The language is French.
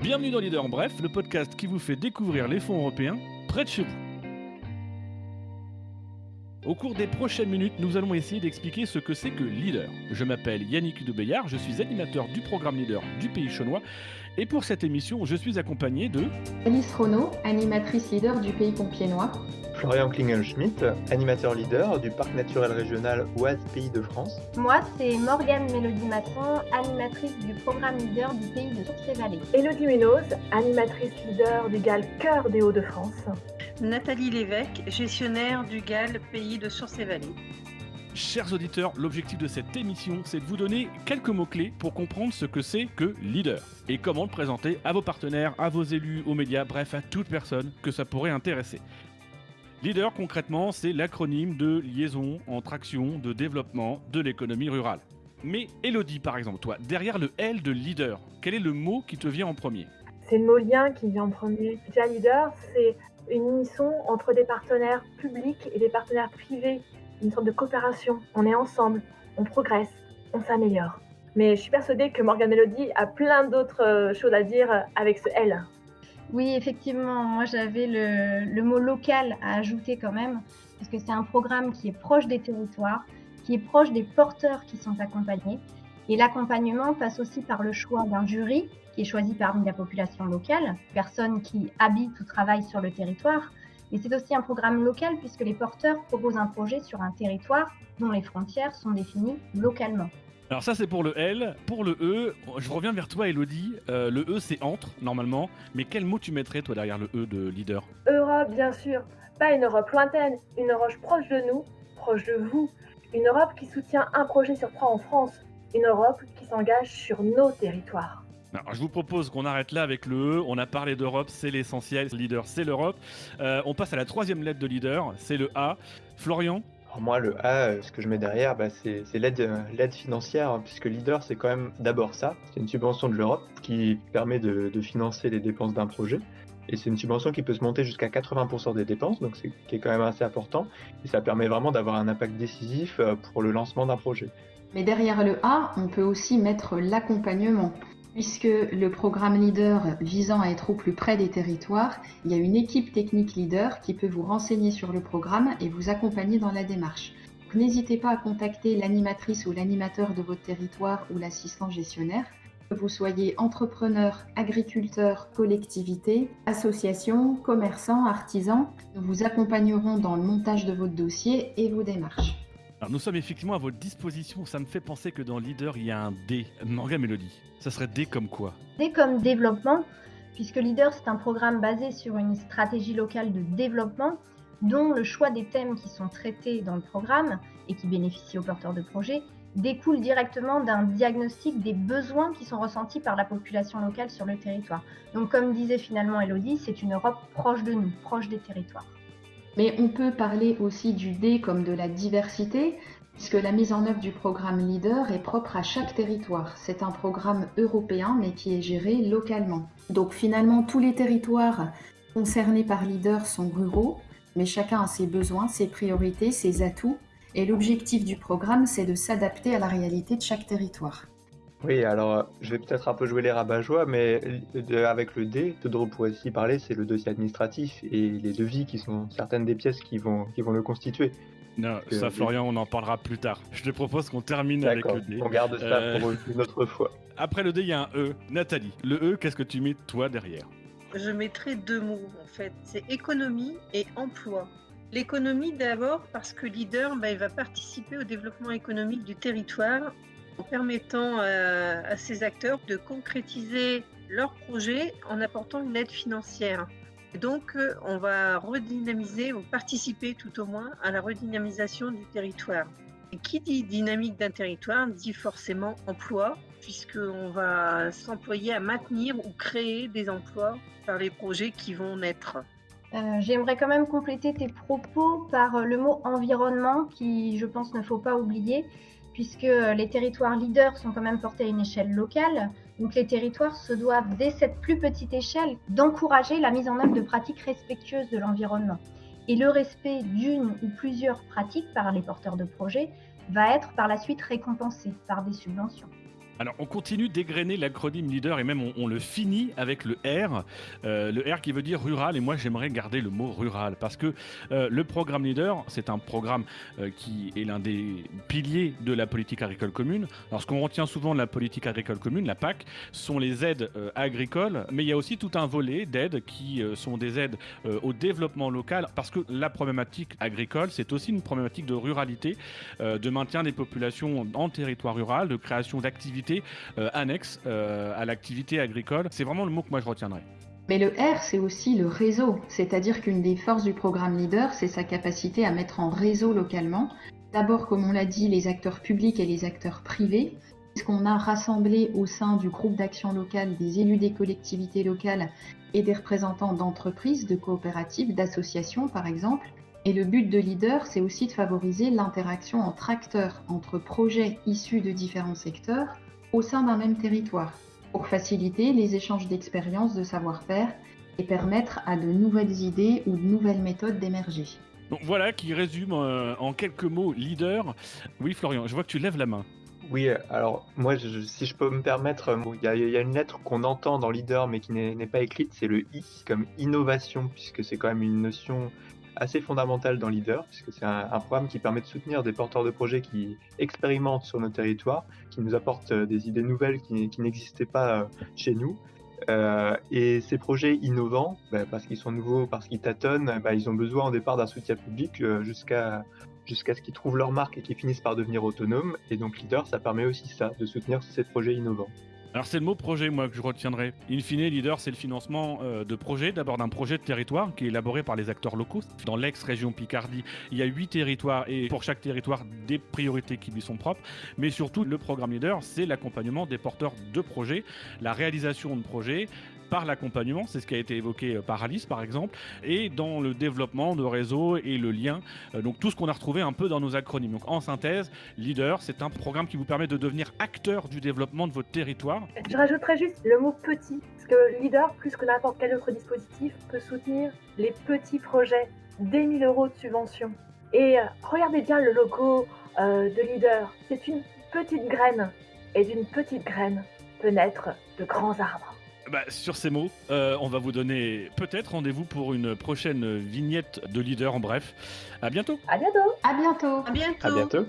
Bienvenue dans Leader en Bref, le podcast qui vous fait découvrir les fonds européens près de chez vous. Au cours des prochaines minutes, nous allons essayer d'expliquer ce que c'est que Leader. Je m'appelle Yannick Debeillard, je suis animateur du programme Leader du pays chinois et pour cette émission, je suis accompagné de Alice Renaud, animatrice leader du pays compiénois. Florian Klingelschmidt, animateur leader du parc naturel régional Oise Pays de France. Moi, c'est Morgane Mélodie Masson, animatrice du programme leader du pays de Sources et Vallées. Elodie Munoz, animatrice leader du GAL Cœur des Hauts-de-France. Nathalie Lévesque, gestionnaire du GAL Pays de Sources et Vallées. Chers auditeurs, l'objectif de cette émission, c'est de vous donner quelques mots-clés pour comprendre ce que c'est que leader et comment le présenter à vos partenaires, à vos élus, aux médias, bref, à toute personne que ça pourrait intéresser. Leader, concrètement, c'est l'acronyme de liaison entre action de développement de l'économie rurale. Mais Elodie, par exemple, toi, derrière le L de leader, quel est le mot qui te vient en premier? C'est le mot lien qui vient en premier. Déjà, leader, c'est une unisson entre des partenaires publics et des partenaires privés, une sorte de coopération. On est ensemble, on progresse, on s'améliore. Mais je suis persuadée que Morgane Melody a plein d'autres euh, choses à dire avec ce L. Oui, effectivement, moi j'avais le, mot local à ajouter quand même, parce que c'est un programme qui est proche des territoires, qui est proche des porteurs qui sont accompagnés. Et l'accompagnement passe aussi par le choix d'un jury qui est choisi parmi la population locale, personnes qui habitent ou travaillent sur le territoire. Et c'est aussi un programme local puisque les porteurs proposent un projet sur un territoire dont les frontières sont définies localement. Alors ça c'est pour le L. Pour le E, je reviens vers toi Elodie. Euh, le E c'est entre normalement, mais quel mot tu mettrais toi derrière le E de leader? Europe bien sûr, pas une Europe lointaine, une Europe proche de nous, proche de vous. Une Europe qui soutient un projet sur trois en France, une Europe qui s'engage sur nos territoires. Alors, je vous propose qu'on arrête là avec le E. On a parlé d'Europe, c'est l'essentiel. Leader, c'est l'Europe. Euh, on passe à la troisième lettre de leader, c'est le A. Florian, alors moi, le A, ce que je mets derrière, bah, c'est l'aide financière, hein, puisque Leader, c'est quand même d'abord ça. C'est une subvention de l'Europe qui permet de, de, financer les dépenses d'un projet. Et c'est une subvention qui peut se monter jusqu'à 80% des dépenses, donc c'est qui est quand même assez important. Et ça permet vraiment d'avoir un impact décisif euh, pour le lancement d'un projet. Mais derrière le A, on peut aussi mettre l'accompagnement puisque le programme leader visant à être au plus près des territoires, il y a une équipe technique leader qui peut vous renseigner sur le programme et vous accompagner dans la démarche. N'hésitez pas à contacter l'animatrice ou l'animateur de votre territoire ou l'assistant gestionnaire. Que vous soyez entrepreneur, agriculteur, collectivité, association, commerçant, artisan, nous vous accompagnerons dans le montage de votre dossier et vos démarches. Alors nous sommes effectivement à votre disposition. Ça me fait penser que dans Leader, il y a un D. Morgan Mélodie. Ça serait D comme quoi? D comme développement, puisque Leader, c'est un programme basé sur une stratégie locale de développement, dont le choix des thèmes qui sont traités dans le programme et qui bénéficient aux porteurs de projets découle directement d'un diagnostic des besoins qui sont ressentis par la population locale sur le territoire. Donc comme disait finalement Elodie, c'est une Europe proche de nous, proche des territoires. Mais on peut parler aussi du D comme de la diversité, puisque la mise en œuvre du programme Leader est propre à chaque territoire. C'est un programme européen, mais qui est géré localement. Donc finalement, tous les territoires concernés par Leader sont ruraux, mais chacun a ses besoins, ses priorités, ses atouts. Et l'objectif du programme, c'est de s'adapter à la réalité de chaque territoire. Oui, alors je vais peut-être un peu jouer les rabat-joie, mais avec le D, Todoro pourrait aussi parler, c'est le dossier administratif et les devis qui sont certaines des pièces qui vont, qui vont le constituer. Non, ça, Florian, on en parlera plus tard. Je te propose qu'on termine avec le D. On garde ça euh, pour une autre fois. Après le D, il y a un E. Nathalie, le E, qu'est-ce que tu mets toi derrière? Je mettrai deux mots en fait. C'est économie et emploi. L'économie d'abord parce que leader, bah, il va participer au développement économique du territoire en permettant euh, à ces acteurs de concrétiser leurs projets en apportant une aide financière. donc, euh, on va redynamiser ou participer tout au moins à la redynamisation du territoire. Et qui dit dynamique d'un territoire dit forcément emploi, puisqu'on va s'employer à maintenir ou créer des emplois par les projets qui vont naître. Euh, j'aimerais quand même compléter tes propos par le mot environnement, qui je pense ne faut pas oublier puisque euh, les territoires leaders sont quand même portés à une échelle locale. Donc les territoires se doivent, dès cette plus petite échelle, d'encourager la mise en œuvre de pratiques respectueuses de l'environnement. Et le respect d'une ou plusieurs pratiques par les porteurs de projets va être par la suite récompensé par des subventions. Alors, on continue dégrainer l'acronyme leader et même on, le finit avec le R. Euh, le R qui veut dire rural. Et moi, j'aimerais garder le mot rural parce que euh, le programme leader, c'est un programme euh, qui est l'un des piliers de la politique agricole commune. Alors, ce qu'on retient souvent de la politique agricole commune, la PAC, sont les aides agricoles. Mais il y a aussi tout un volet d'aides qui sont des aides au développement local parce que la problématique agricole, c'est aussi une problématique de ruralité, de maintien des populations en territoire rural, de création d'activités euh, annexes euh, à l'activité agricole. C'est vraiment le mot que moi je retiendrai. Mais le R, c'est aussi le réseau, c'est-à-dire qu'une des forces du programme Leader, c'est sa capacité à mettre en réseau localement. D'abord, comme on l'a dit, les acteurs publics et les acteurs privés. Qu'on a rassemblé au sein du groupe d'action locale des élus des collectivités locales et des représentants d'entreprises, de coopératives, d'associations par exemple. Et le but de Leader, c'est aussi de favoriser l'interaction entre acteurs, entre projets issus de différents secteurs au sein d'un même territoire pour faciliter les échanges d'expériences, de savoir-faire et permettre à de nouvelles idées ou de nouvelles méthodes d'émerger. Donc voilà qui résume euh, en quelques mots leader. Oui Florian, je vois que tu lèves la main. Oui, alors moi, je- si je peux me permettre, bon, il y, y a une lettre qu'on entend dans Leader mais qui n'est n'est pas écrite, c'est le I comme innovation, puisque c'est quand même une notion assez fondamentale dans Leader, puisque c'est un, programme qui permet de soutenir des porteurs de projets qui expérimentent sur nos territoires, qui nous apportent euh, des idées nouvelles qui, n'existaient pas euh, chez nous. Euh, et ces projets innovants, bah, parce qu'ils sont nouveaux, parce qu'ils tâtonnent, bah, ils ont besoin au départ d'un soutien public jusqu'à jusqu'à ce qu'ils trouvent leur marque et qu'ils finissent par devenir autonomes. Et donc Leader, ça permet aussi ça, de soutenir ces projets innovants. Alors c'est le mot projet moi que je retiendrai. In fine, leader, c'est le financement euh, de projets, d'abord d'un projet de territoire qui est élaboré par les acteurs locaux. Dans l'ex-région Picardie, il y a huit territoires et pour chaque territoire des priorités qui lui sont propres. Mais surtout, le programme leader, c'est l'accompagnement des porteurs de projets, la réalisation de projets par l'accompagnement, c'est ce qui a été évoqué euh, par Alice par exemple, et dans le développement de réseaux et le lien, euh, donc tout ce qu'on a retrouvé un peu dans nos acronymes. Donc en synthèse, Leader, c'est un programme qui vous permet de devenir acteur du développement de votre territoire Je rajouterais juste le mot petit, parce que Leader, plus que n'importe quel autre dispositif, peut soutenir les petits projets dès 1000 euros de subvention. Et euh, regardez bien le logo de Leader, c'est une petite graine, et d'une petite graine peut naître de grands arbres. Bah, sur ces mots, euh, on va vous donner peut-être rendez-vous pour une prochaine vignette de leader en bref. À bientôt À bientôt À bientôt À bientôt. À bientôt.